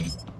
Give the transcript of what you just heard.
Podcast.